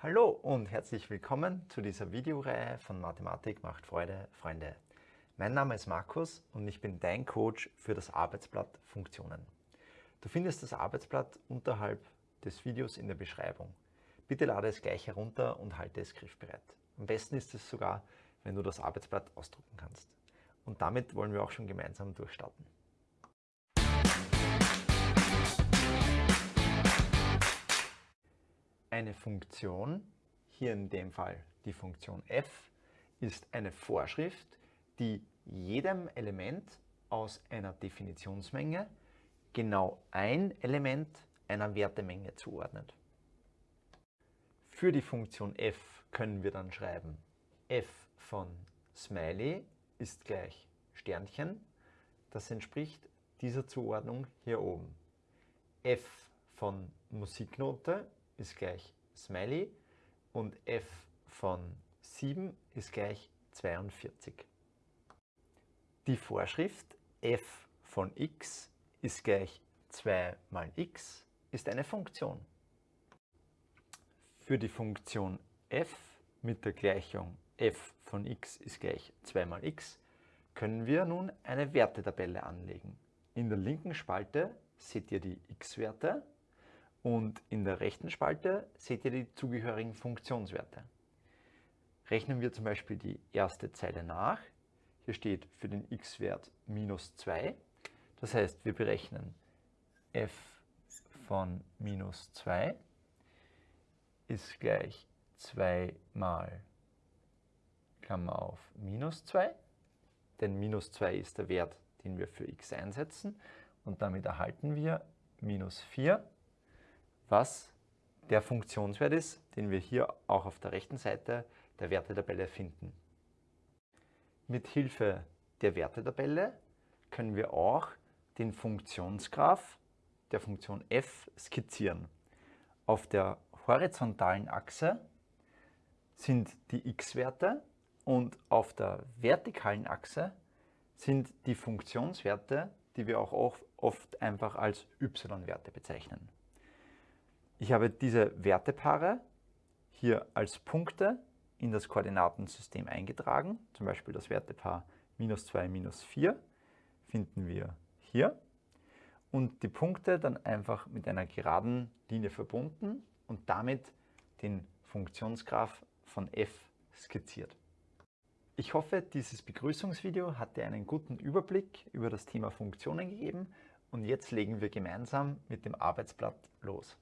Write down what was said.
Hallo und herzlich willkommen zu dieser Videoreihe von Mathematik macht Freude, Freunde. Mein Name ist Markus und ich bin dein Coach für das Arbeitsblatt Funktionen. Du findest das Arbeitsblatt unterhalb des Videos in der Beschreibung. Bitte lade es gleich herunter und halte es griffbereit. Am besten ist es sogar, wenn du das Arbeitsblatt ausdrucken kannst. Und damit wollen wir auch schon gemeinsam durchstarten. Eine Funktion, hier in dem Fall die Funktion f, ist eine Vorschrift, die jedem Element aus einer Definitionsmenge genau ein Element einer Wertemenge zuordnet. Für die Funktion f können wir dann schreiben, f von Smiley ist gleich Sternchen. Das entspricht dieser Zuordnung hier oben. f von Musiknote ist gleich Smiley und f von 7 ist gleich 42. Die Vorschrift f von x ist gleich 2 mal x ist eine Funktion. Für die Funktion f mit der Gleichung f von x ist gleich 2 mal x können wir nun eine Wertetabelle anlegen. In der linken Spalte seht ihr die x-Werte und in der rechten Spalte seht ihr die zugehörigen Funktionswerte. Rechnen wir zum Beispiel die erste Zeile nach. Hier steht für den x-Wert minus 2. Das heißt, wir berechnen f von minus 2 ist gleich 2 mal Klammer auf minus 2. Denn minus 2 ist der Wert, den wir für x einsetzen. Und damit erhalten wir minus 4 was der Funktionswert ist, den wir hier auch auf der rechten Seite der Wertetabelle finden. Mit Hilfe der Wertetabelle können wir auch den Funktionsgraph der Funktion f skizzieren. Auf der horizontalen Achse sind die x-Werte und auf der vertikalen Achse sind die Funktionswerte, die wir auch oft einfach als y-Werte bezeichnen. Ich habe diese Wertepaare hier als Punkte in das Koordinatensystem eingetragen. Zum Beispiel das Wertepaar minus 2, minus 4 finden wir hier. Und die Punkte dann einfach mit einer geraden Linie verbunden und damit den Funktionsgraph von f skizziert. Ich hoffe, dieses Begrüßungsvideo hat dir einen guten Überblick über das Thema Funktionen gegeben und jetzt legen wir gemeinsam mit dem Arbeitsblatt los.